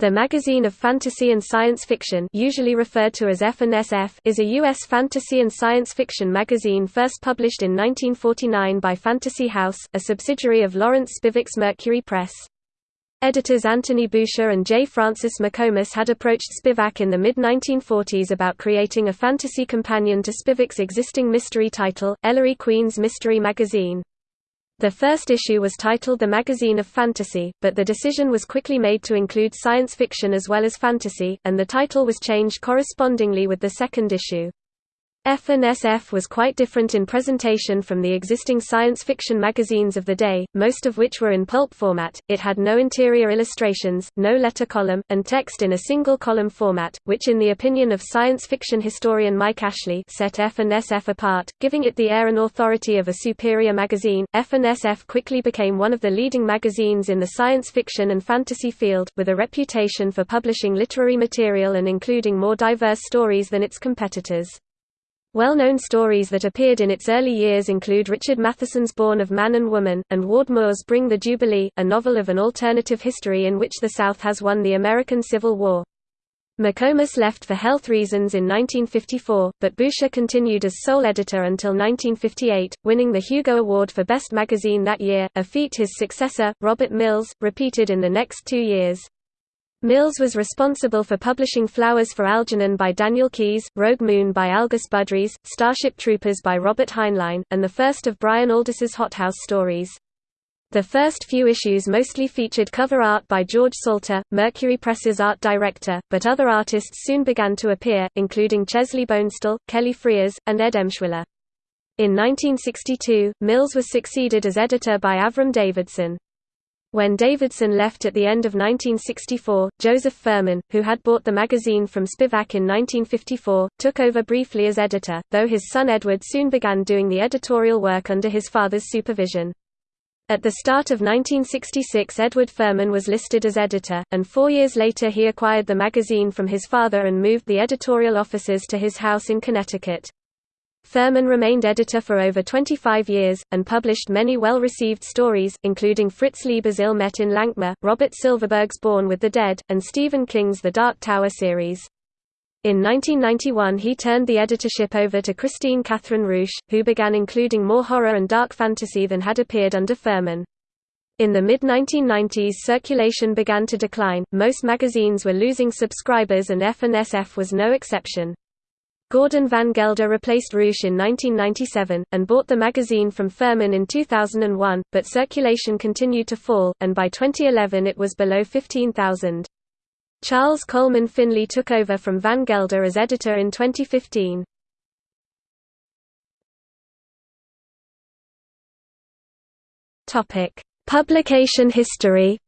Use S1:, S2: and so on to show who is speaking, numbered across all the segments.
S1: The Magazine of Fantasy and Science Fiction usually referred to as F&SF is a U.S. fantasy and science fiction magazine first published in 1949 by Fantasy House, a subsidiary of Lawrence Spivak's Mercury Press. Editors Anthony Boucher and J. Francis McComas had approached Spivak in the mid-1940s about creating a fantasy companion to Spivak's existing mystery title, Ellery Queen's Mystery Magazine. The first issue was titled The Magazine of Fantasy, but the decision was quickly made to include science fiction as well as fantasy, and the title was changed correspondingly with the second issue. F&SF was quite different in presentation from the existing science fiction magazines of the day, most of which were in pulp format. It had no interior illustrations, no letter column, and text in a single column format, which in the opinion of science fiction historian Mike Ashley set F&SF apart, giving it the air and authority of a superior magazine. F&SF quickly became one of the leading magazines in the science fiction and fantasy field, with a reputation for publishing literary material and including more diverse stories than its competitors. Well-known stories that appeared in its early years include Richard Matheson's Born of Man and Woman, and Ward Moore's Bring the Jubilee, a novel of an alternative history in which the South has won the American Civil War. McComas left for health reasons in 1954, but Boucher continued as sole editor until 1958, winning the Hugo Award for Best Magazine that year, a feat his successor, Robert Mills, repeated in the next two years. Mills was responsible for publishing Flowers for Algernon by Daniel Keyes, Rogue Moon by Algis Budrys, Starship Troopers by Robert Heinlein, and the first of Brian Aldiss's Hothouse stories. The first few issues mostly featured cover art by George Salter, Mercury Press's art director, but other artists soon began to appear, including Chesley Bonestell, Kelly Freas, and Ed Emshwiller. In 1962, Mills was succeeded as editor by Avram Davidson. When Davidson left at the end of 1964, Joseph Ferman, who had bought the magazine from Spivak in 1954, took over briefly as editor, though his son Edward soon began doing the editorial work under his father's supervision. At the start of 1966 Edward Ferman was listed as editor, and four years later he acquired the magazine from his father and moved the editorial offices to his house in Connecticut. Ferman remained editor for over 25 years, and published many well-received stories, including Fritz Leiber's Ill Met in Lankhmar, Robert Silverberg's Born with the Dead, and Stephen King's The Dark Tower series. In 1991 he turned the editorship over to Kristine Kathryn Rusch, who began including more horror and dark fantasy than had appeared under Ferman. In the mid-1990s circulation began to decline, most magazines were losing subscribers and F&SF was no exception. Gordon Van Gelder replaced Rusch in 1997, and bought the magazine from Ferman in 2001, but circulation continued to fall, and by 2011 it was below 15,000. Charles Coleman Finlay took over from Van Gelder as editor in 2015. Publication history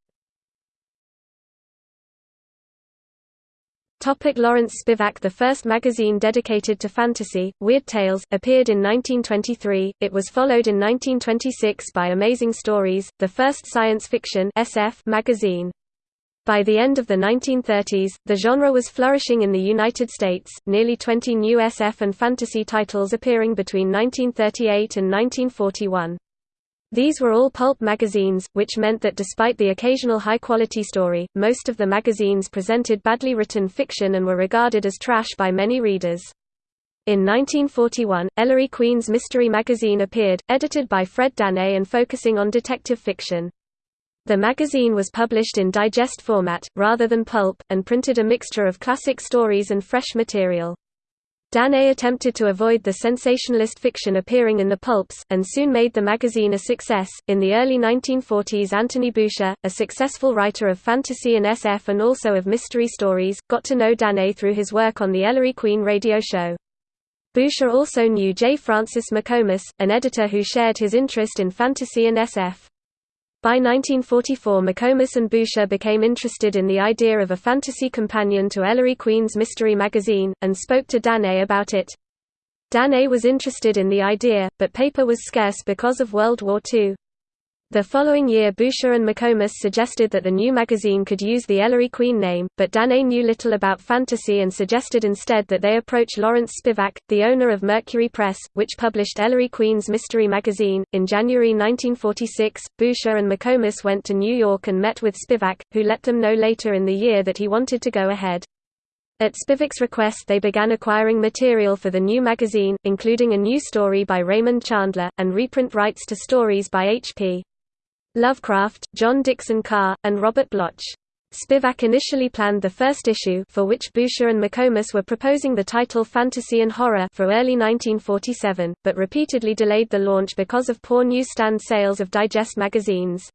S1: Topic Lawrence Spivak The first magazine dedicated to fantasy, Weird Tales, appeared in 1923, it was followed in 1926 by Amazing Stories, the first science fiction SF magazine. By the end of the 1930s, the genre was flourishing in the United States, nearly 20 new SF and fantasy titles appearing between 1938 and 1941. These were all pulp magazines, which meant that despite the occasional high-quality story, most of the magazines presented badly written fiction and were regarded as trash by many readers. In 1941, Ellery Queen's Mystery magazine appeared, edited by Fred Dannay and focusing on detective fiction. The magazine was published in digest format, rather than pulp, and printed a mixture of classic stories and fresh material. Dannay attempted to avoid the sensationalist fiction appearing in the pulps, and soon made the magazine a success. In the early 1940s, Anthony Boucher, a successful writer of fantasy and SF and also of mystery stories, got to know Dannay through his work on the Ellery Queen radio show. Boucher also knew J. Francis McComas, an editor who shared his interest in fantasy and SF. By 1944 McComas and Boucher became interested in the idea of a fantasy companion to Ellery Queen's Mystery magazine, and spoke to Dannay about it. Dannay was interested in the idea, but paper was scarce because of World War II. The following year Boucher and McComas suggested that the new magazine could use the Ellery Queen name, but Dane knew little about fantasy and suggested instead that they approach Lawrence Spivak, the owner of Mercury Press, which published Ellery Queen's mystery magazine. In January 1946, Boucher and McComas went to New York and met with Spivak, who let them know later in the year that he wanted to go ahead. At Spivak's request they began acquiring material for the new magazine, including a new story by Raymond Chandler, and reprint rights to stories by H.P. Lovecraft, John Dickson Carr, and Robert Bloch. Spivak initially planned the first issue for which Boucher and McComas were proposing the title Fantasy and Horror for early 1947, but repeatedly delayed the launch because of poor newsstand sales of digest magazines.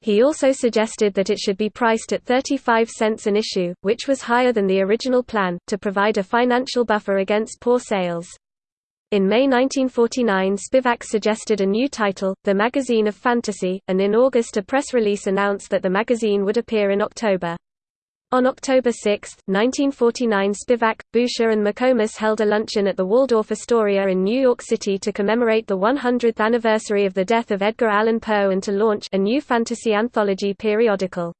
S1: He also suggested that it should be priced at 35 cents an issue, which was higher than the original plan, to provide a financial buffer against poor sales. In May 1949 Spivak suggested a new title, The Magazine of Fantasy, and in August a press release announced that the magazine would appear in October. On October 6, 1949 Spivak, Boucher and McComas held a luncheon at the Waldorf Astoria in New York City to commemorate the 100th anniversary of the death of Edgar Allan Poe and to launch a new fantasy anthology periodical.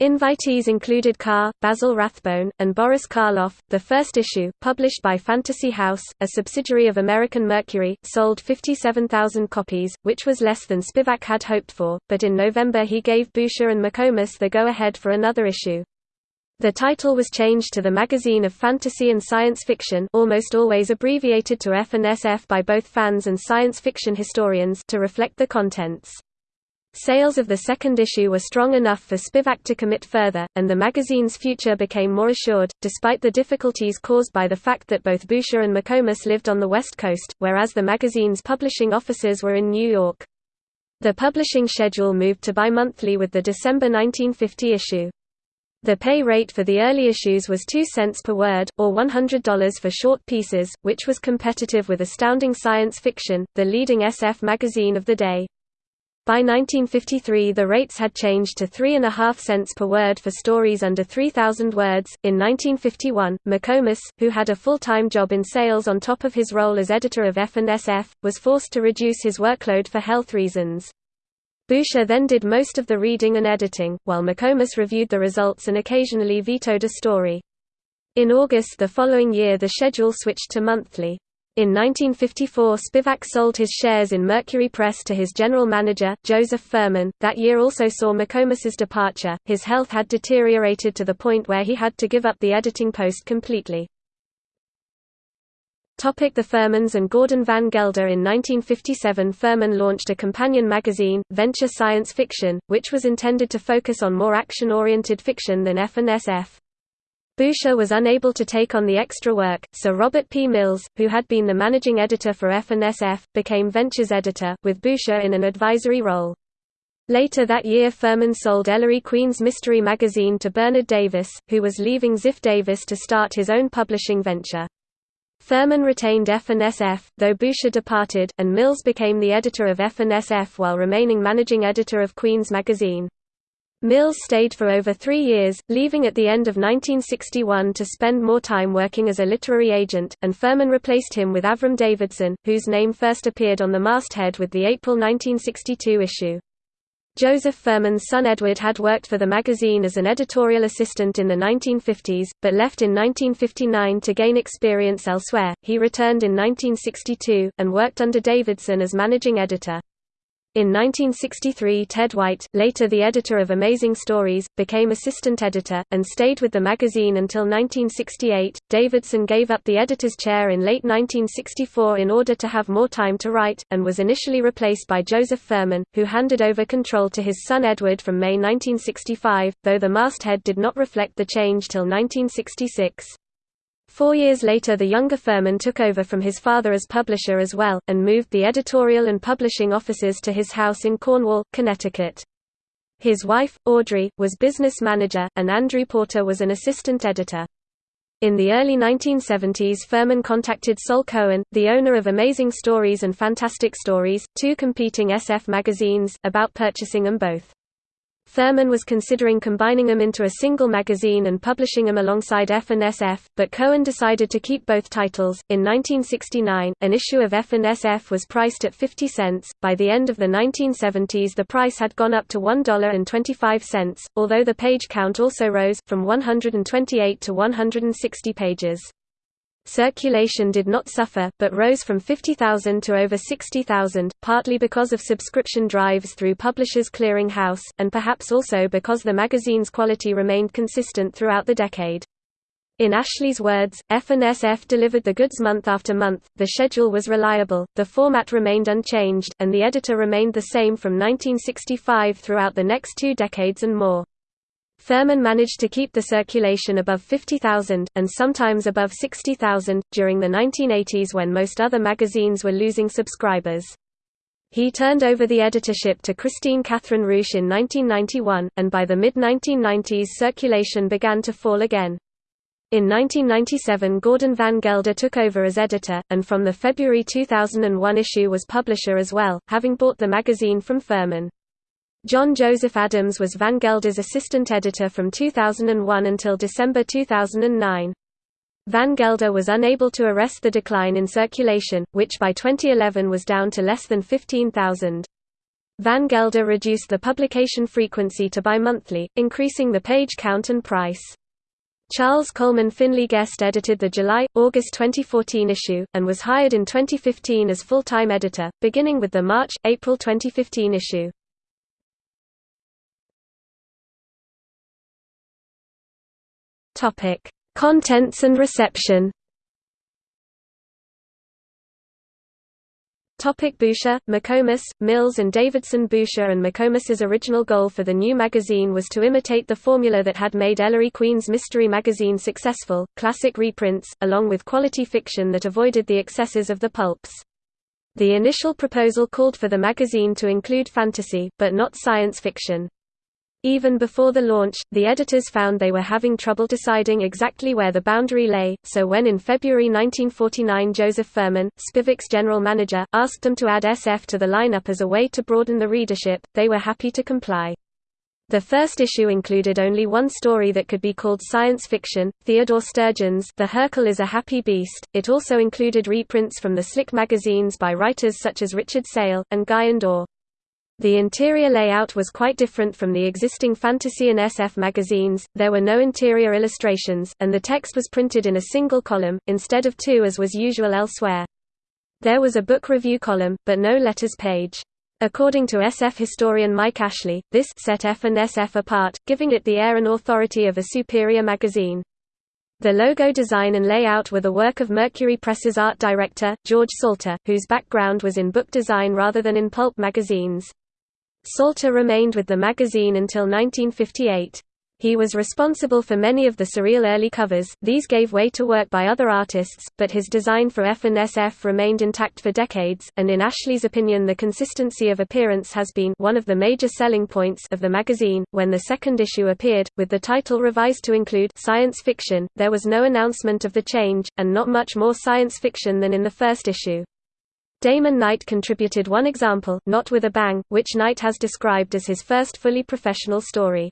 S1: Invitees included Carr, Basil Rathbone, and Boris Karloff. The first issue, published by Fantasy House, a subsidiary of American Mercury, sold 57,000 copies, which was less than Spivak had hoped for, but in November he gave Boucher and McComas the go-ahead for another issue. The title was changed to the Magazine of Fantasy and Science Fiction almost always abbreviated to F&SF by both fans and science fiction historians to reflect the contents. Sales of the second issue were strong enough for Spivak to commit further, and the magazine's future became more assured, despite the difficulties caused by the fact that both Boucher and McComas lived on the West Coast, whereas the magazine's publishing offices were in New York. The publishing schedule moved to bi-monthly with the December 1950 issue. The pay rate for the early issues was 2 cents per word, or $100 for short pieces, which was competitive with Astounding Science Fiction, the leading SF magazine of the day. By 1953 the rates had changed to 3.5 cents per word for stories under 3,000 words. In 1951, McComas, who had a full-time job in sales on top of his role as editor of F&SF, was forced to reduce his workload for health reasons. Boucher then did most of the reading and editing, while McComas reviewed the results and occasionally vetoed a story. In August the following year the schedule switched to monthly. In 1954 Spivak sold his shares in Mercury Press to his general manager, Joseph Ferman. That year also saw McComas's departure. His health had deteriorated to the point where he had to give up the editing post completely. Topic the Fermans and Gordon Van Gelder In 1957 Ferman launched a companion magazine, Venture Science Fiction, which was intended to focus on more action-oriented fiction than F&SF. Boucher was unable to take on the extra work, so Robert P. Mills, who had been the managing editor for F&SF, became Ventures editor, with Boucher in an advisory role. Later that year Ferman sold Ellery Queen's mystery magazine to Bernard Davis, who was leaving Ziff Davis to start his own publishing venture. Ferman retained F&SF, though Boucher departed, and Mills became the editor of F&SF while remaining managing editor of Queen's magazine. Mills stayed for over three years, leaving at the end of 1961 to spend more time working as a literary agent, and Ferman replaced him with Avram Davidson, whose name first appeared on the masthead with the April 1962 issue. Joseph Ferman's son Edward had worked for the magazine as an editorial assistant in the 1950s, but left in 1959 to gain experience elsewhere. He returned in 1962, and worked under Davidson as managing editor. In 1963 Ted White, later the editor of Amazing Stories, became assistant editor, and stayed with the magazine until 1968. Davidson gave up the editor's chair in late 1964 in order to have more time to write, and was initially replaced by Joseph Ferman, who handed over control to his son Edward from May 1965, though the masthead did not reflect the change till 1966. Four years later the younger Ferman took over from his father as publisher as well, and moved the editorial and publishing offices to his house in Cornwall, Connecticut. His wife, Audrey, was business manager, and Andrew Porter was an assistant editor. In the early 1970s Ferman contacted Sol Cohen, the owner of Amazing Stories and Fantastic Stories, two competing SF magazines, about purchasing them both. Ferman was considering combining them into a single magazine and publishing them alongside F and SF, but Cohen decided to keep both titles. In 1969, an issue of F and SF was priced at 50 cents. By the end of the 1970s, the price had gone up to $1.25, although the page count also rose, from 128 to 160 pages. Circulation did not suffer, but rose from 50,000 to over 60,000, partly because of subscription drives through Publishers Clearing House, and perhaps also because the magazine's quality remained consistent throughout the decade. In Ashley's words, F&SF delivered the goods month after month, the schedule was reliable, the format remained unchanged, and the editor remained the same from 1965 throughout the next two decades and more. Ferman managed to keep the circulation above 50,000, and sometimes above 60,000, during the 1980s when most other magazines were losing subscribers. He turned over the editorship to Kristine Kathryn Rusch in 1991, and by the mid-1990s circulation began to fall again. In 1997 Gordon Van Gelder took over as editor, and from the February 2001 issue was publisher as well, having bought the magazine from Ferman. John Joseph Adams was Van Gelder's assistant editor from 2001 until December 2009. Van Gelder was unable to arrest the decline in circulation, which by 2011 was down to less than 15,000. Van Gelder reduced the publication frequency to bi-monthly, increasing the page count and price. Charles Coleman Finlay guest edited the July-August 2014 issue, and was hired in 2015 as full-time editor, beginning with the March-April 2015 issue. Topic: Contents and reception. Topic Boucher, McComas, Mills and Davidson Boucher and McComas's original goal for the new magazine was to imitate the formula that had made Ellery Queen's mystery magazine successful, classic reprints, along with quality fiction that avoided the excesses of the pulps. The initial proposal called for the magazine to include fantasy, but not science fiction. Even before the launch, the editors found they were having trouble deciding exactly where the boundary lay, so when in February 1949 Joseph Ferman, Spivak's general manager, asked them to add SF to the lineup as a way to broaden the readership, they were happy to comply. The first issue included only one story that could be called science fiction, Theodore Sturgeon's The Hurkle is a Happy Beast. It also included reprints from the Slick magazines by writers such as Richard Sale, and Guy and. The interior layout was quite different from the existing Fantasy and SF magazines, there were no interior illustrations, and the text was printed in a single column, instead of two as was usual elsewhere. There was a book review column, but no letters page. According to SF historian Mike Ashley, this set F and SF apart, giving it the air and authority of a superior magazine. The logo design and layout were the work of Mercury Press's art director, George Salter, whose background was in book design rather than in pulp magazines. Salter remained with the magazine until 1958. He was responsible for many of the surreal early covers, these gave way to work by other artists, but his design for F and SF remained intact for decades, and in Ashley's opinion the consistency of appearance has been one of the major selling points of the magazine. When the second issue appeared, with the title revised to include science fiction, there was no announcement of the change, and not much more science fiction than in the first issue. Damon Knight contributed one example, Not With a Bang, which Knight has described as his first fully professional story.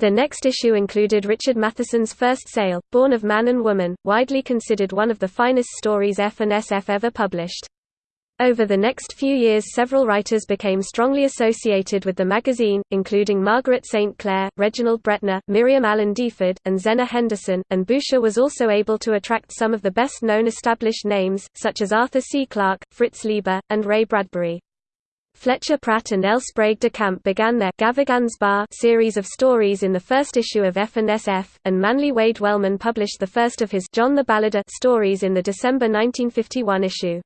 S1: The next issue included Richard Matheson's first sale, Born of Man and Woman, widely considered one of the finest stories F and SF ever published. Over the next few years several writers became strongly associated with the magazine, including Margaret St. Clair, Reginald Bretnor, Miriam Allen deFord, and Zenna Henderson, and Boucher was also able to attract some of the best-known established names, such as Arthur C. Clarke, Fritz Leiber, and Ray Bradbury. Fletcher Pratt and L. Sprague de Camp began their Gavagan's Bar series of stories in the first issue of F and Manly Wade Wellman published the first of his John the Balladeer uh, stories in the December 1951 issue.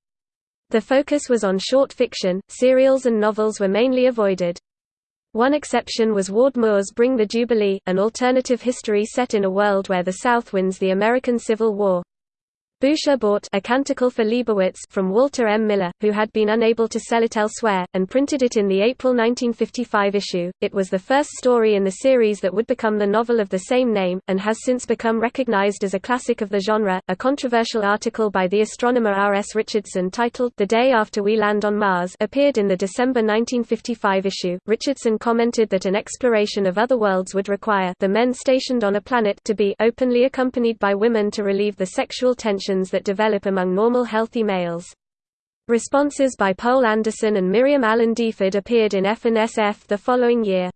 S1: The focus was on short fiction, serials and novels were mainly avoided. One exception was Ward Moore's Bring the Jubilee, an alternative history set in a world where the South wins the American Civil War. Boucher bought A Canticle for Leibowitz from Walter M. Miller, who had been unable to sell it elsewhere, and printed it in the April 1955 issue. It was the first story in the series that would become the novel of the same name, and has since become recognized as a classic of the genre. A controversial article by the astronomer R. S. Richardson titled The Day After We Land on Mars appeared in the December 1955 issue. Richardson commented that an exploration of other worlds would require the men stationed on a planet to be openly accompanied by women to relieve the sexual tension that develop among normal healthy males. Responses by Poul Anderson and Miriam Allen deFord appeared in F&SF the following year.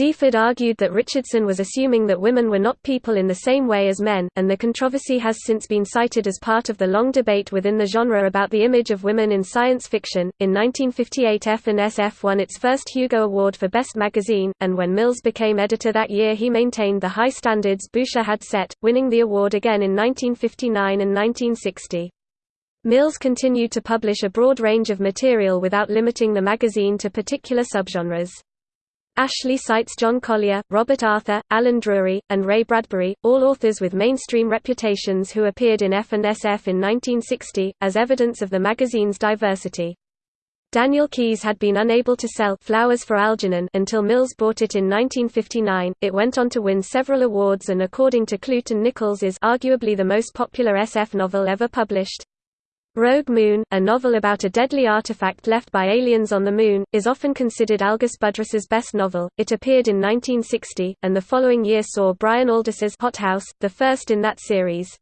S1: deFord argued that Richardson was assuming that women were not people in the same way as men, and the controversy has since been cited as part of the long debate within the genre about the image of women in science fiction. In 1958, F&SF won its first Hugo Award for Best Magazine, and when Mills became editor that year, he maintained the high standards Boucher had set, winning the award again in 1959 and 1960. Mills continued to publish a broad range of material without limiting the magazine to particular subgenres. Ashley cites John Collier, Robert Arthur, Allen Drury, and Ray Bradbury, all authors with mainstream reputations who appeared in F&SF in 1960, as evidence of the magazine's diversity. Daniel Keyes had been unable to sell Flowers for Algernon until Mills bought it in 1959. It went on to win several awards and according to Clute and Nicholls is arguably the most popular SF novel ever published. Rogue Moon, a novel about a deadly artifact left by aliens on the Moon, is often considered Algis Budrys's best novel. It appeared in 1960, and the following year saw Brian Aldiss's Hot House, the first in that series.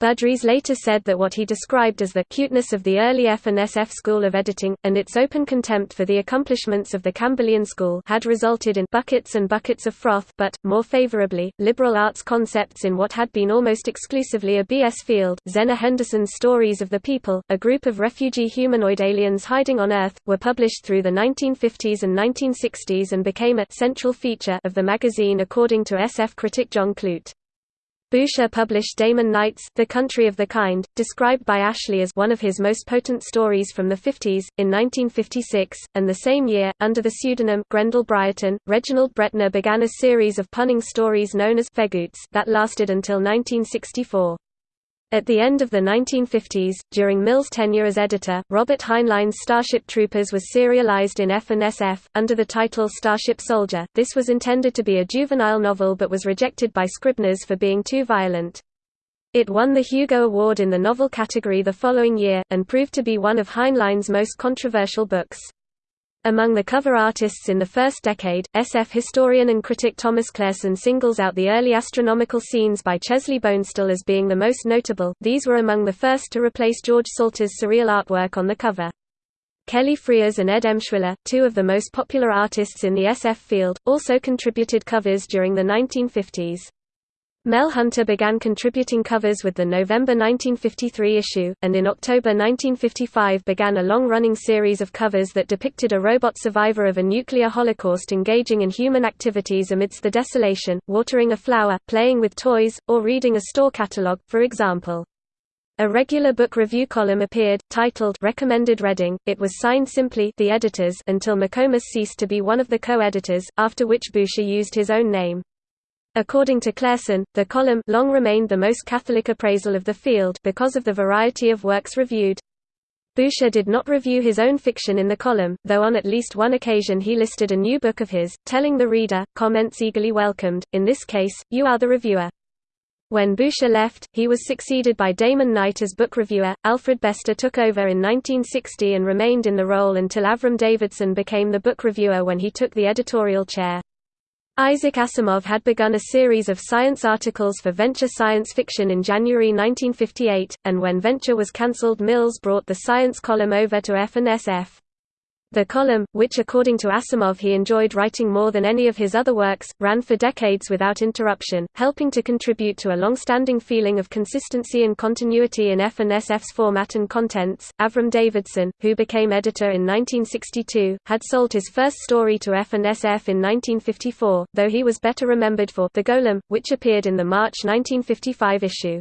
S1: Budrys later said that what he described as the cuteness of the early F&SF school of editing, and its open contempt for the accomplishments of the Campbellian school had resulted in buckets and buckets of froth but, more favorably, liberal arts concepts in what had been almost exclusively a BS field. Zenna Henderson's Stories of the People, a group of refugee humanoid aliens hiding on Earth, were published through the 1950s and 1960s and became a central feature of the magazine according to SF critic John Clute. Boucher published Damon Knight's The Country of the Kind, described by Ashley as one of his most potent stories from the 50s, in 1956, and the same year, under the pseudonym Grendel Briarton, Reginald Bretnor began a series of punning stories known as Feghoots that lasted until 1964. At the end of the 1950s, during Mill's tenure as editor, Robert Heinlein's Starship Troopers was serialized in F&SF, under the title Starship Soldier. This was intended to be a juvenile novel but was rejected by Scribners for being too violent. It won the Hugo Award in the novel category the following year, and proved to be one of Heinlein's most controversial books. Among the cover artists in the first decade, SF historian and critic Thomas Clareson singles out the early astronomical scenes by Chesley Bonestell as being the most notable, these were among the first to replace George Salter's surreal artwork on the cover. Kelly Freas and Ed Emshwiller, two of the most popular artists in the SF field, also contributed covers during the 1950s. Mel Hunter began contributing covers with the November 1953 issue, and in October 1955 began a long-running series of covers that depicted a robot survivor of a nuclear holocaust engaging in human activities amidst the desolation, watering a flower, playing with toys, or reading a store catalog, for example. A regular book review column appeared, titled Recommended Reading. It was signed simply The Editors until McComas ceased to be one of the co-editors, after which Boucher used his own name. According to Clareson, the column long remained the most Catholic appraisal of the field because of the variety of works reviewed. Boucher did not review his own fiction in the column, though on at least one occasion he listed a new book of his, telling the reader, comments eagerly welcomed, in this case, you are the reviewer. When Boucher left, he was succeeded by Damon Knight as book reviewer. Alfred Bester took over in 1960 and remained in the role until Avram Davidson became the book reviewer when he took the editorial chair. Isaac Asimov had begun a series of science articles for Venture Science Fiction in January 1958, and when Venture was cancelled Mills brought the science column over to F&SF. The column, which according to Asimov he enjoyed writing more than any of his other works, ran for decades without interruption, helping to contribute to a long-standing feeling of consistency and continuity in F&SF's format and contents. Avram Davidson, who became editor in 1962, had sold his first story to F&SF in 1954, though he was better remembered for The Golem, which appeared in the March 1955 issue.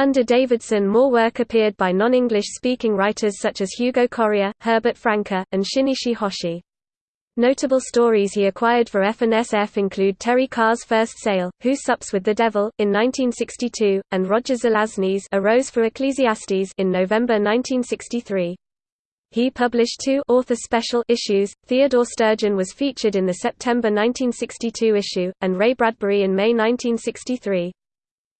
S1: Under Davidson more work appeared by non-English speaking writers such as Hugo Correa, Herbert Franke, and Shinichi Hoshi. Notable stories he acquired for F&SF include Terry Carr's First Sale, Who Sups with the Devil, in 1962, and Roger Zelazny's A Rose for Ecclesiastes in November 1963. He published two author special issues. Theodore Sturgeon was featured in the September 1962 issue, and Ray Bradbury in May 1963.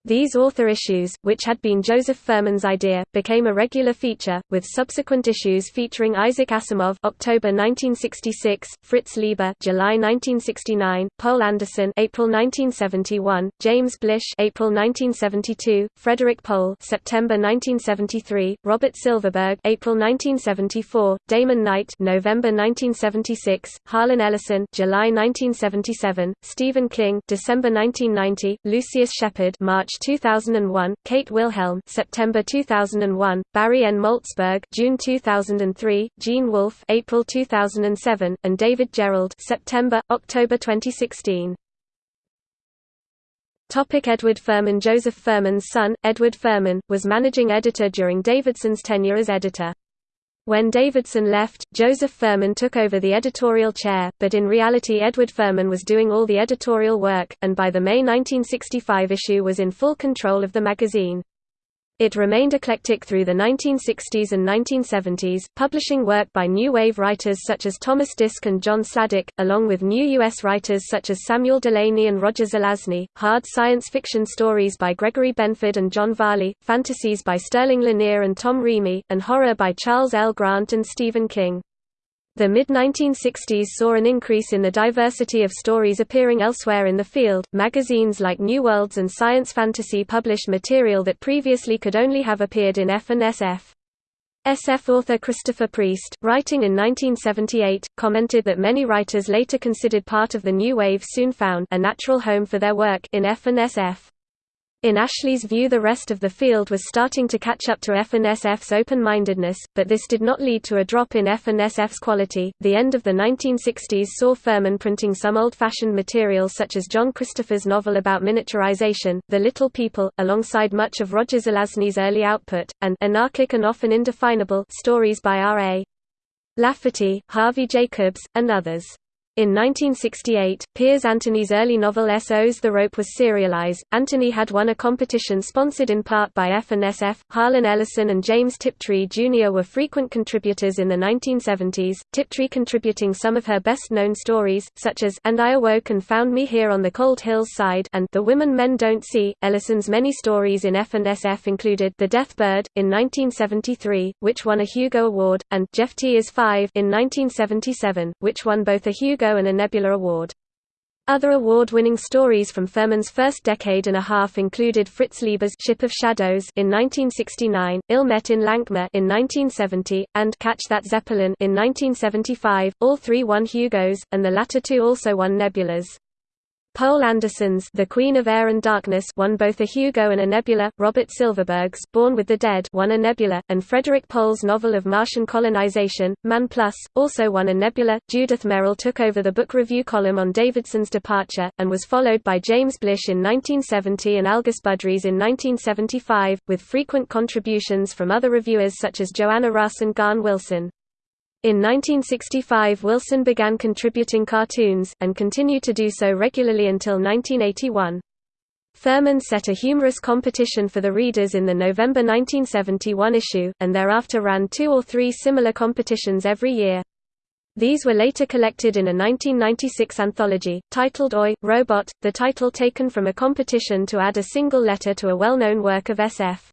S1: These author issues, which had been Joseph Ferman's idea, became a regular feature, with subsequent issues featuring Isaac Asimov (October 1966), Fritz Leiber (July 1969), Poul Anderson (April 1971), James Blish (April 1972), Frederik Pohl (September 1973), Robert Silverberg (April 1974), Damon Knight (November 1976), Harlan Ellison (July 1977), Stephen King (December 1990), Lucius Shepard (March March 2001, Kate Wilhelm September 2001, Barry N. Malzberg June 2003, Gene Wolfe April 2007, and David Gerrold September, October 2016. Topic Edward Ferman Joseph Ferman's son, Edward Ferman, was managing editor during Davidson's tenure as editor. When Davidson left, Joseph Ferman took over the editorial chair, but in reality Edward Ferman was doing all the editorial work, and by the May 1965 issue was in full control of the magazine. It remained eclectic through the 1960s and 1970s, publishing work by New Wave writers such as Thomas Disch and John Sladek, along with new U.S. writers such as Samuel Delany and Roger Zelazny, hard science fiction stories by Gregory Benford and John Varley, fantasies by Sterling Lanier and Tom Reamy, and horror by Charles L. Grant and Stephen King. The mid-1960s saw an increase in the diversity of stories appearing elsewhere in the field. Magazines like New Worlds and Science Fantasy published material that previously could only have appeared in F and SF. SF author Christopher Priest, writing in 1978, commented that many writers later considered part of the new wave soon found a natural home for their work in F and SF. In Ashley's view the rest of the field was starting to catch up to F&SF's open-mindedness, but this did not lead to a drop in F&SF's quality. The end of the 1960s saw Ferman printing some old-fashioned material such as John Christopher's novel about miniaturization, The Little People, alongside much of Roger Zelazny's early output, and anarchic and often indefinable stories by R.A. Lafferty, Harvey Jacobs, and others. In 1968, Piers Anthony's early novel S.O.'s The Rope was serialized. Anthony had won a competition sponsored in part by F&SF. Harlan Ellison and James Tiptree Jr. were frequent contributors in the 1970s, Tiptree contributing some of her best-known stories, such as And I Awoke and Found Me Here on the Cold Hills Side and The Women Men Don't See. Ellison's many stories in F&SF included The Death Bird, in 1973, which won a Hugo Award, and Jeffty is Five in 1977, which won both a Hugo And a Nebula Award. Other award-winning stories from Ferman's first decade and a half included Fritz Leiber's Ship of Shadows in 1969, Ill Met in Lankhmar in 1970, and Catch That Zeppelin in 1975. All three won Hugos, and the latter two also won Nebulas. Poul Anderson's The Queen of Air and Darkness won both a Hugo and a Nebula, Robert Silverberg's Born with the Dead won a Nebula, and Frederik Pohl's novel of Martian colonization, Man Plus, also won a Nebula. Judith Merril took over the book review column on Davidson's departure, and was followed by James Blish in 1970 and Algis Budrys in 1975, with frequent contributions from other reviewers such as Joanna Russ and Gahan Wilson. In 1965 Wilson began contributing cartoons, and continued to do so regularly until 1981. Ferman set a humorous competition for the readers in the November 1971 issue, and thereafter ran two or three similar competitions every year. These were later collected in a 1996 anthology, titled Oi, Robot, the title taken from a competition to add a single letter to a well-known work of SF.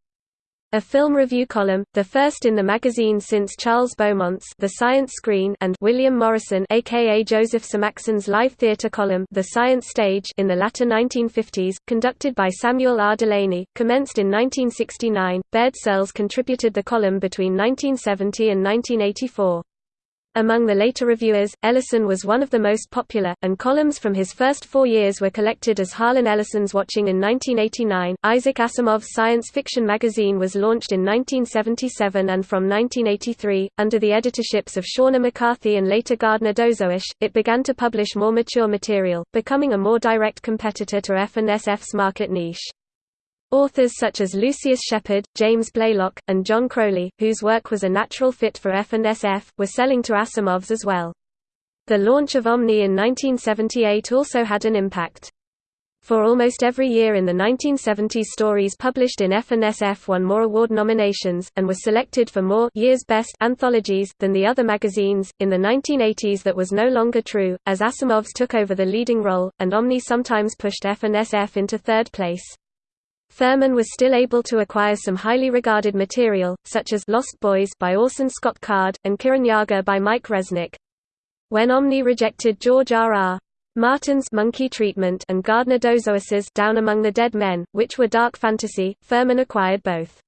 S1: A film review column, the first in the magazine since Charles Beaumont's The Science Screen and William Morrison aka Joseph Samachson's live theatre column The Science Stage in the latter 1950s, conducted by Samuel R. Delany, commenced in 1969. Baird Searles contributed the column between 1970 and 1984. Among the later reviewers, Ellison was one of the most popular, and columns from his first four years were collected as Harlan Ellison's Watching in 1989. Isaac Asimov's science fiction magazine was launched in 1977 and from 1983, under the editorships of Shawna McCarthy and later Gardner Dozois, it began to publish more mature material, becoming a more direct competitor to F&SF's market niche. Authors such as Lucius Shepard, James Blaylock, and John Crowley, whose work was a natural fit for F&SF, were selling to Asimov's as well. The launch of Omni in 1978 also had an impact. For almost every year in the 1970s stories published in F&SF won more award nominations, and were selected for more year's best anthologies than the other magazines. In the 1980s that was no longer true, as Asimov's took over the leading role, and Omni sometimes pushed F&SF into third place. Ferman was still able to acquire some highly regarded material, such as Lost Boys by Orson Scott Card, and Kirinyaga by Mike Resnick. When Omni rejected George R. R. Martin's Monkey Treatment and Gardner Dozois's Down Among the Dead Men, which were dark fantasy, Ferman acquired both.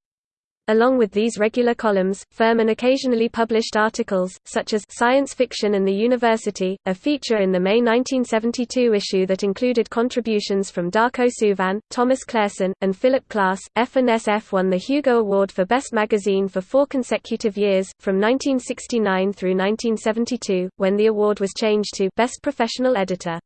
S1: Along with these regular columns, Ferman occasionally published articles, such as Science Fiction and the University, a feature in the May 1972 issue that included contributions from Darko Suvin, Thomas Clareson, and Philip Klass. F&SF won the Hugo Award for Best Magazine for four consecutive years, from 1969 through 1972, when the award was changed to Best Professional Editor.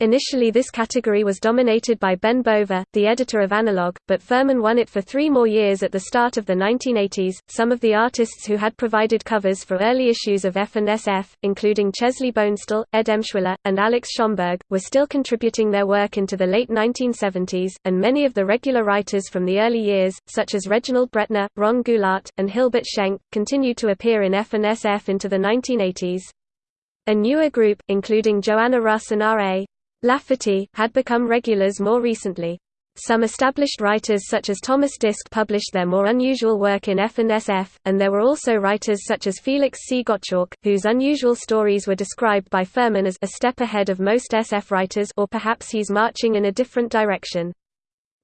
S1: Initially this category was dominated by Ben Bova, the editor of Analog, but Ferman won it for three more years at the start of the 1980s. Some of the artists who had provided covers for early issues of F&SF, including Chesley Bonestell, Ed Emshwiller, and Alex Schomburg, were still contributing their work into the late 1970s, and many of the regular writers from the early years, such as Reginald Bretnor, Ron Goulart, and Hilbert Schenk, continued to appear in F&SF into the 1980s. A newer group, including Joanna Russ and R.A. Lafferty, had become regulars more recently. Some established writers such as Thomas Disch published their more unusual work in F&SF, and there were also writers such as Felix C. Gottschalk, whose unusual stories were described by Ferman as a step ahead of most SF writers or perhaps he's marching in a different direction.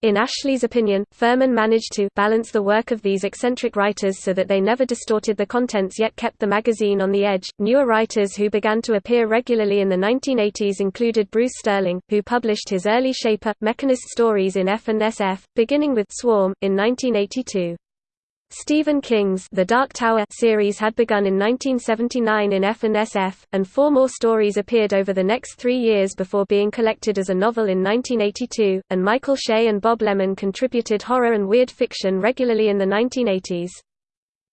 S1: In Ashley's opinion, Ferman managed to balance the work of these eccentric writers so that they never distorted the contents yet kept the magazine on the edge. Newer writers who began to appear regularly in the 1980s included Bruce Sterling, who published his early Shaper, Mechanist stories in F&SF, beginning with Swarm, in 1982. Stephen King's The Dark Tower series had begun in 1979 in F&SF, and four more stories appeared over the next three years before being collected as a novel in 1982, and Michael Shea and Bob Leman contributed horror and weird fiction regularly in the 1980s.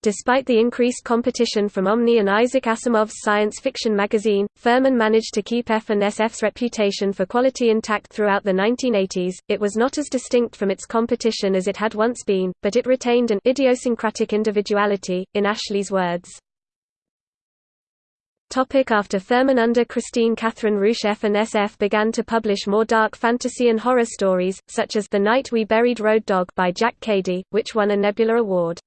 S1: Despite the increased competition from Omni and Isaac Asimov's science fiction magazine, Ferman managed to keep F&SF's reputation for quality intact throughout the 1980s. It was not as distinct from its competition as it had once been, but it retained an idiosyncratic individuality, in Ashley's words. Topic after Ferman under Kristine Kathryn Rusch F&SF began to publish more dark fantasy and horror stories, such as The Night We Buried Road Dog by Jack Cady, which won a Nebula Award.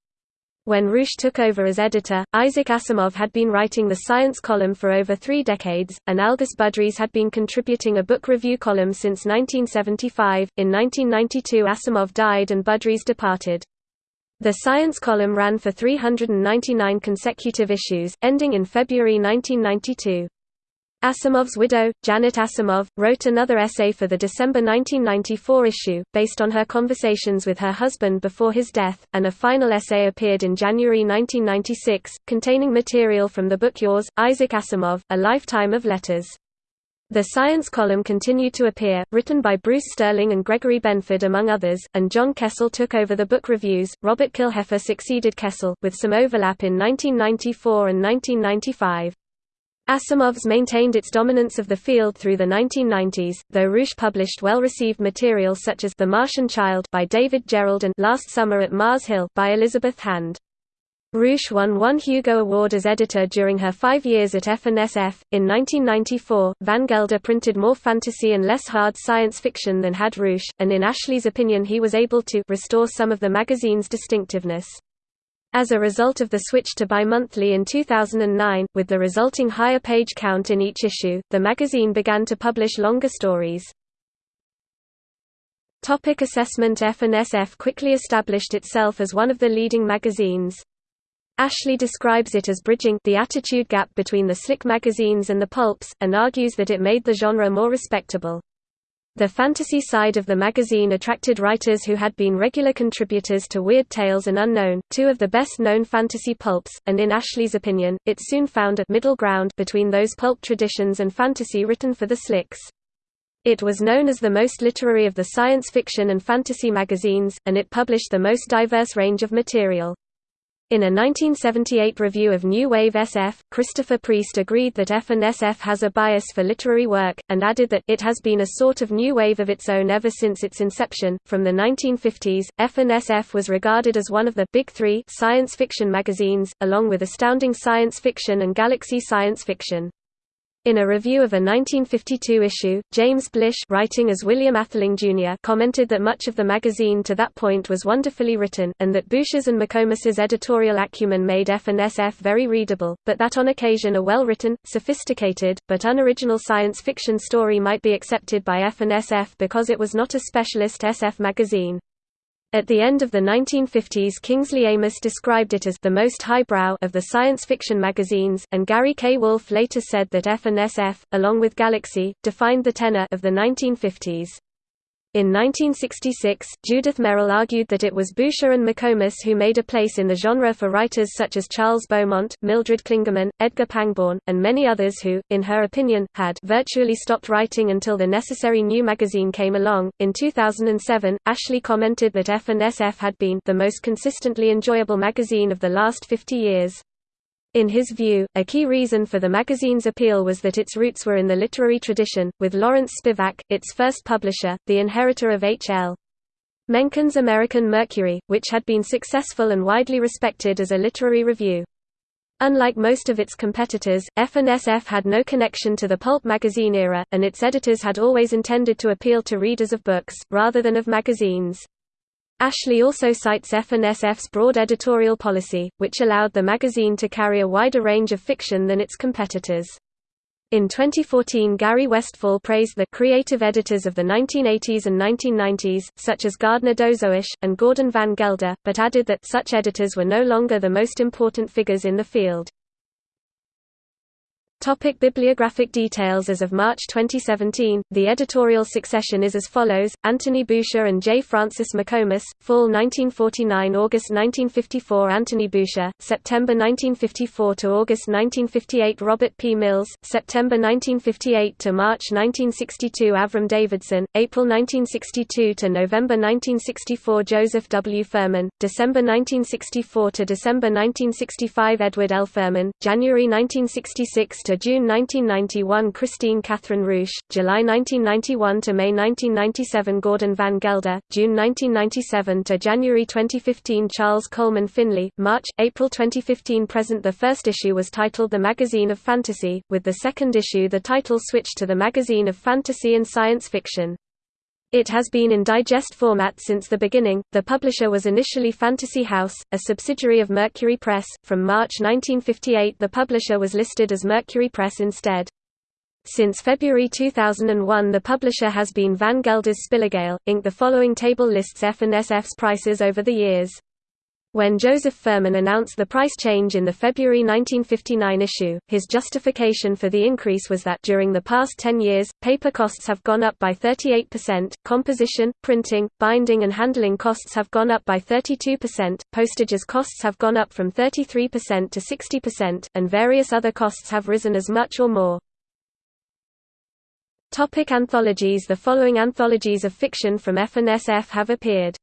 S1: When Rusch took over as editor, Isaac Asimov had been writing the science column for over three decades, and Algis Budrys had been contributing a book review column since 1975. In 1992, Asimov died and Budrys departed. The science column ran for 399 consecutive issues, ending in February 1992. Asimov's widow, Janet Asimov, wrote another essay for the December 1994 issue, based on her conversations with her husband before his death, and a final essay appeared in January 1996, containing material from the book Yours, Isaac Asimov, A Lifetime of Letters. The science column continued to appear, written by Bruce Sterling and Gregory Benford among others, and John Kessel took over the book reviews. Robert Killheffer succeeded Kessel, with some overlap in 1994 and 1995. Asimov's maintained its dominance of the field through the 1990s, though Rusch published well-received material such as The Martian Child by David Gerrold and Last Summer at Mars Hill by Elizabeth Hand. Rusch won one Hugo Award as editor during her five years at F&SF. In 1994, Van Gelder printed more fantasy and less hard science fiction than had Rusch, and in Ashley's opinion he was able to restore some of the magazine's distinctiveness. As a result of the switch to bi-monthly in 2009, with the resulting higher page count in each issue, the magazine began to publish longer stories. Topic assessment F&SF quickly established itself as one of the leading magazines. Ashley describes it as bridging the attitude gap between the slick magazines and the pulps, and argues that it made the genre more respectable. The fantasy side of the magazine attracted writers who had been regular contributors to Weird Tales and Unknown, two of the best-known fantasy pulps, and in Ashley's opinion, it soon found a middle ground between those pulp traditions and fantasy written for the slicks. It was known as the most literary of the science fiction and fantasy magazines, and it published the most diverse range of material. In a 1978 review of New Wave SF, Christopher Priest agreed that F and SF has a bias for literary work, and added that it has been a sort of new wave of its own ever since its inception. From the 1950s, F and SF was regarded as one of the big three science fiction magazines, along with Astounding Science Fiction and Galaxy Science Fiction. In a review of a 1952 issue, James Blish writing as William Atheling Jr. commented that much of the magazine to that point was wonderfully written, and that Boucher's and McComas's editorial acumen made F and SF very readable, but that on occasion a well-written, sophisticated, but unoriginal science fiction story might be accepted by F and SF because it was not a specialist SF magazine. At the end of the 1950s Kingsley Amis described it as the most highbrow of the science fiction magazines, and Gary K. Wolfe later said that F and SF, along with Galaxy, defined the tenor of the 1950s. In 1966, Judith Merril argued that it was Boucher and McComas who made a place in the genre for writers such as Charles Beaumont, Mildred Clingerman, Edgar Pangborn, and many others who, in her opinion, had virtually stopped writing until the necessary new magazine came along. In 2007, Ashley commented that F and SF had been the most consistently enjoyable magazine of the last 50 years. In his view, a key reason for the magazine's appeal was that its roots were in the literary tradition, with Lawrence Spivak, its first publisher, the inheritor of H.L. Mencken's American Mercury, which had been successful and widely respected as a literary review. Unlike most of its competitors, F&SF had no connection to the pulp magazine era, and its editors had always intended to appeal to readers of books, rather than of magazines. Ashley also cites F&SF's broad editorial policy, which allowed the magazine to carry a wider range of fiction than its competitors. In 2014 Gary Westfahl praised the creative editors of the 1980s and 1990s, such as Gardner Dozois, and Gordon Van Gelder, but added that such editors were no longer the most important figures in the field. Topic bibliographic details As of March 2017, the editorial succession is as follows, Anthony Boucher and J. Francis McComas, Fall 1949 August 1954 Anthony Boucher, September 1954 to August 1958 Robert P. Mills, September 1958 to March 1962 Avram Davidson, April 1962 to November 1964 Joseph W. Ferman, December 1964 to December 1965 Edward L. Ferman, January 1966 to June 1991 Kristine Kathryn Rusch, July 1991 to May 1997 Gordon Van Gelder, June 1997 to January 2015 Charles Coleman Finlay, March, April 2015 present The first issue was titled The Magazine of Fantasy, with the second issue the title switched to The Magazine of Fantasy and Science Fiction. It has been in digest format since the beginning. The publisher was initially Fantasy House, a subsidiary of Mercury Press. From March 1958, the publisher was listed as Mercury Press instead. Since February 2001, the publisher has been Van Gelder's Spilogale, Inc. The following table lists F and SF's prices over the years. When Joseph Ferman announced the price change in the February 1959 issue, his justification for the increase was that during the past 10 years, paper costs have gone up by 38%, composition, printing, binding and handling costs have gone up by 32%, postages costs have gone up from 33% to 60%, and various other costs have risen as much or more. Topic anthologies The following anthologies of fiction from F&SF have appeared.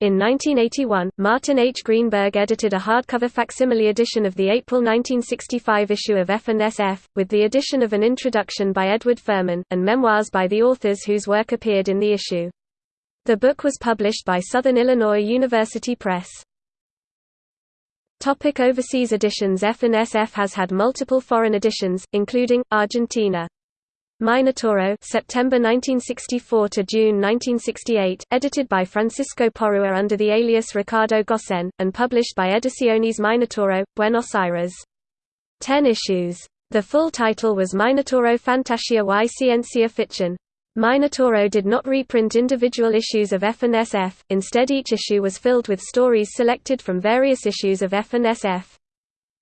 S1: In 1981, Martin H. Greenberg edited a hardcover facsimile edition of the April 1965 issue of F&SF, with the addition of an introduction by Edward Ferman, and memoirs by the authors whose work appeared in the issue. The book was published by Southern Illinois University Press. Topic overseas editions F&SF has had multiple foreign editions, including, Argentina. Minotauro September 1964 to June 1968, edited by Francisco Porrua under the alias Ricardo Gosseyn, and published by Ediciones Minotauro, Buenos Aires. Ten issues. The full title was Minotauro Fantasia y Ciencia Ficción. Minotauro did not reprint individual issues of F&SF, instead each issue was filled with stories selected from various issues of F&SF.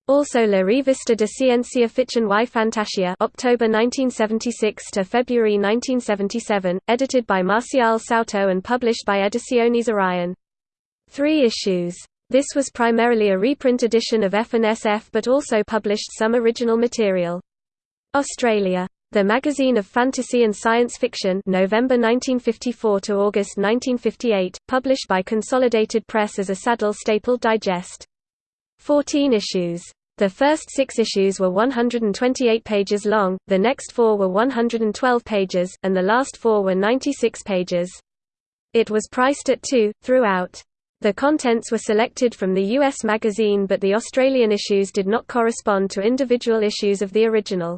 S1: Also La Revista de Ciencia Ficción y Fantasía October 1976 to February 1977, edited by Marcial Souto and published by Ediciones Orion. Three issues. This was primarily a reprint edition of F&SF but also published some original material. Australia. The Magazine of Fantasy and Science Fiction November 1954 to August 1958, published by Consolidated Press as a saddle-stapled digest. 14 issues. The first six issues were 128 pages long, the next four were 112 pages, and the last four were 96 pages. It was priced at 2, throughout. The contents were selected from the US magazine but the Australian issues did not correspond to individual issues of the original.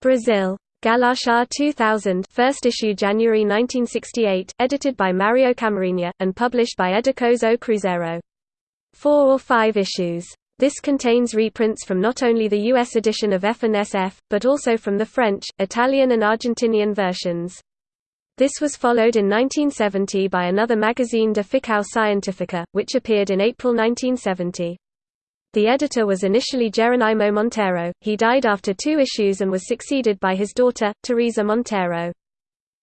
S1: Brazil. Galáxia 2000 first issue January 1968, edited by Mario Camarena, and published by Editores O Cruzeiro. Four or five issues. This contains reprints from not only the US edition of F&SF, but also from the French, Italian and Argentinian versions. This was followed in 1970 by another magazine De Ficção Scientifica, which appeared in April 1970. The editor was initially Geronimo Montero, he died after two issues and was succeeded by his daughter, Teresa Montero.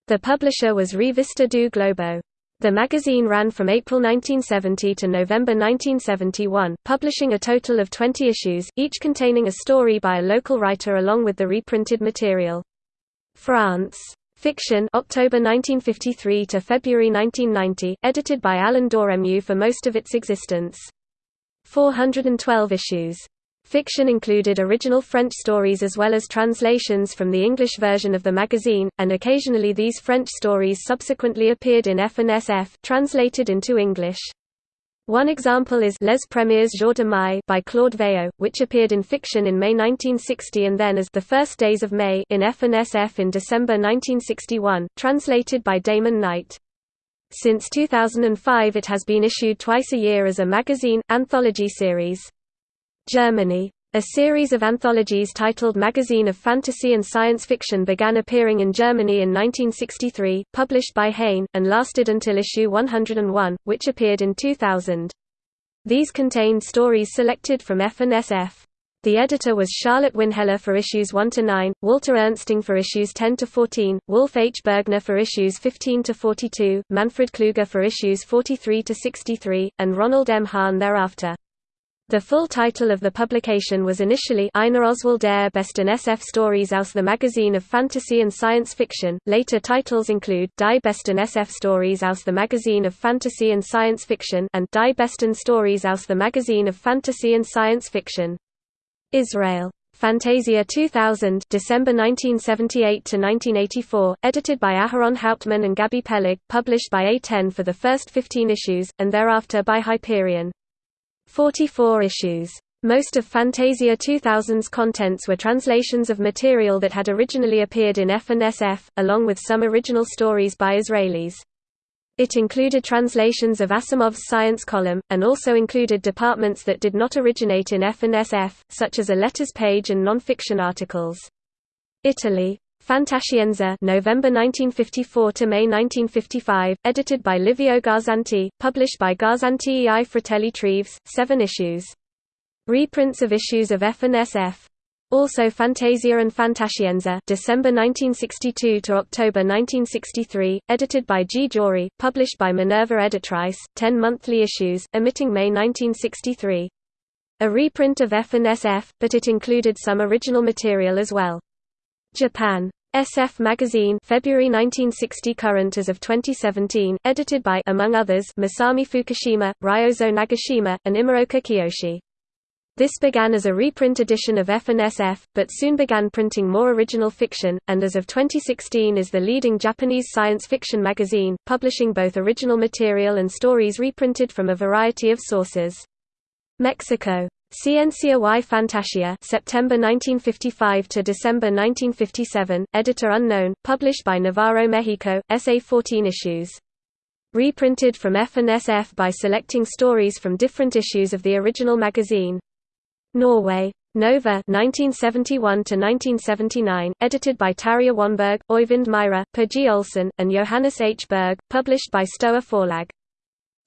S1: The publisher was Revista do Globo. The magazine ran from April 1970 to November 1971, publishing a total of 20 issues, each containing a story by a local writer along with the reprinted material. France. Fiction October 1953 to February 1990, edited by Alain Dorémieux for most of its existence. 412 issues. Fiction included original French stories as well as translations from the English version of the magazine, and occasionally these French stories subsequently appeared in F&SF translated into English. One example is Les Premiers Jours de Mai by Claude Veillot, which appeared in fiction in May 1960 and then as The First Days of May in F&SF in December 1961, translated by Damon Knight. Since 2005 it has been issued twice a year as a magazine, anthology series. Germany. A series of anthologies titled Magazine of Fantasy and Science Fiction began appearing in Germany in 1963, published by Heyne, and lasted until issue 101, which appeared in 2000. These contained stories selected from F&SF. The editor was Charlotte Winheller for issues 1 to 9, Walter Ernsting for issues 10 to 14, Wulf H. Bergner for issues 15 to 42, Manfred Kluger for issues 43 to 63, and Ronald M. Hahn thereafter. The full title of the publication was initially Eine Auswahl der besten SF Stories aus the Magazine of Fantasy and Science Fiction. Later titles include Die besten SF Stories aus the Magazine of Fantasy and Science Fiction and Die besten Stories aus the Magazine of Fantasy and Science Fiction. Israel. Fantasia 2000 December 1978 to 1984, edited by Aharon Hauptmann and Gabi Peleg, published by A10 for the first 15 issues, and thereafter by Hyperion. 44 issues. Most of Fantasia 2000's contents were translations of material that had originally appeared in F&SF, along with some original stories by Israelis. It included translations of Asimov's science column, and also included departments that did not originate in F&SF, such as a letters page and non-fiction articles. Italy. Fantascienza November 1954 to May 1955, edited by Livio Garzanti, published by Garzanti e i Fratelli Treves, 7 issues. Reprints of issues of F&SF. Also Fantasia and Fantascienza December 1962 to October 1963, edited by G. Jory, published by Minerva Editrice, 10 monthly issues, emitting May 1963. A reprint of F&SF, but it included some original material as well. Japan. SF Magazine February 1960 current as of 2017, edited by among others Masami Fukushima, Ryozo Nagashima, and Imaroka Kiyoshi. This began as a reprint edition of F&SF, but soon began printing more original fiction, and as of 2016 is the leading Japanese science fiction magazine, publishing both original material and stories reprinted from a variety of sources. Mexico. Ciencia y Fantasía September 1955 to December 1957, editor unknown, published by Navarro Mexico, SA 14 issues. Reprinted from F&SF by selecting stories from different issues of the original magazine. Norway. Nova 1971 to 1979, edited by Tarja Wanberg, Oyvind Myhre, Per G. Olsen, and Johannes H. Berg, published by Stoa Forlag.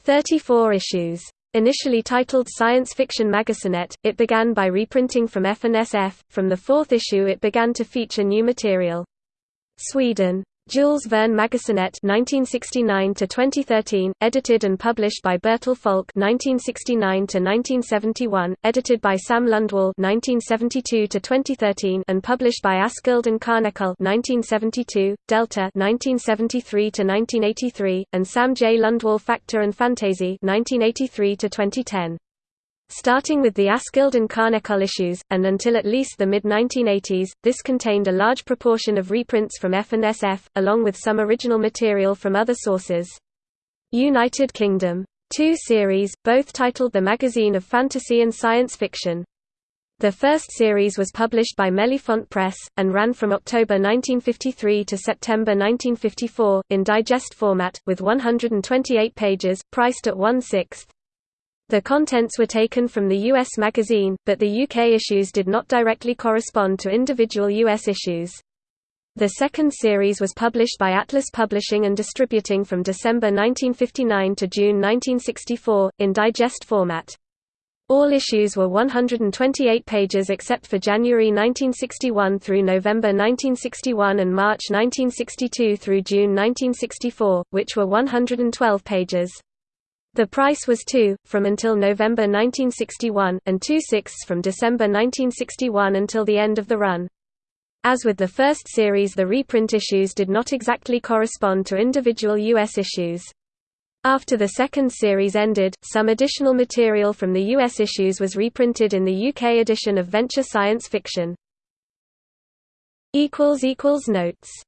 S1: 34 issues. Initially titled Science Fiction Magasinet, it began by reprinting from F&SF. From the fourth issue it began to feature new material. Sweden. Jules Verne Magasinet 1969 to 2013, edited and published by Bertel Folke 1969 to 1971, edited by Sam Lundwall 1972 to 2013 and published by Askild and Kärnekull 1972, Delta 1973 to 1983 and Sam J Lundwall Factor and Fantasy 1983 to 2010. Starting with the Askild and Kärnekull issues, and until at least the mid-1980s, this contained a large proportion of reprints from F&SF, along with some original material from other sources. United Kingdom. Two series, both titled The Magazine of Fantasy and Science Fiction. The first series was published by Mellifont Press, and ran from October 1953 to September 1954, in digest format, with 128 pages, priced at one-sixth. The contents were taken from the US magazine, but the UK issues did not directly correspond to individual US issues. The second series was published by Atlas Publishing and Distributing from December 1959 to June 1964, in digest format. All issues were 128 pages except for January 1961 through November 1961 and March 1962 through June 1964, which were 112 pages. The price was 2, from until November 1961, and 2 sixths from December 1961 until the end of the run. As with the first series the reprint issues did not exactly correspond to individual U.S. issues. After the second series ended, some additional material from the US issues was reprinted in the UK edition of Venture Science Fiction. Notes